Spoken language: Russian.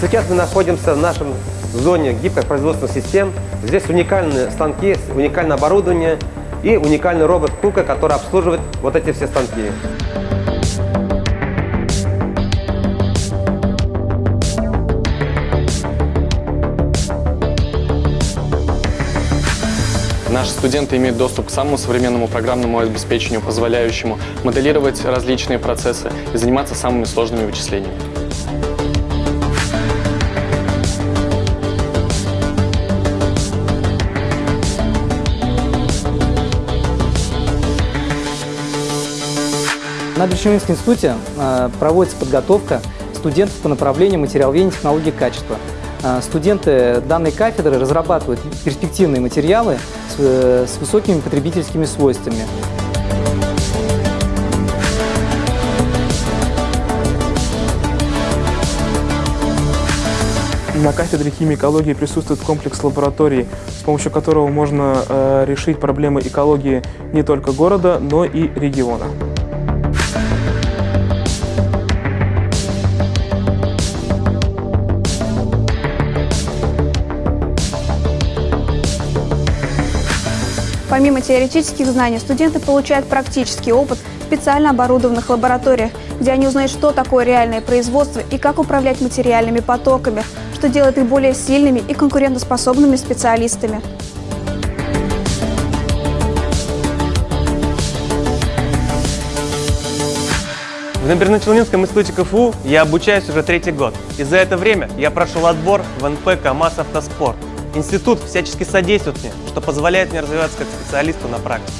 сейчас мы находимся в нашем зоне гиперпроизводственных систем. Здесь уникальные станки, уникальное оборудование и уникальный робот Кука, который обслуживает вот эти все станки. Наши студенты имеют доступ к самому современному программному обеспечению, позволяющему моделировать различные процессы и заниматься самыми сложными вычислениями. На Брещевинском институте э, проводится подготовка студентов по направлению материаловедения технологии качества. Э, Студенты данной кафедры разрабатывают перспективные материалы с, э, высокими потребительскими свойствами. На кафедре химии и экологии присутствует комплекс лабораторий, с помощью которого можно э, решить проблемы экологии не только города, но и региона. Помимо теоретических знаний, студенты получают практический опыт в специально оборудованных лабораториях, где они узнают, что такое реальное производство и как управлять материальными потоками, что делает их более сильными и конкурентоспособными специалистами. В Набережно-Челнинском институте КФУ я обучаюсь уже третий год. И за это время я прошел отбор в НП КАМАЗ Автоспорт. Институт всячески содействует мне, что позволяет мне развиваться как специалисту на практике.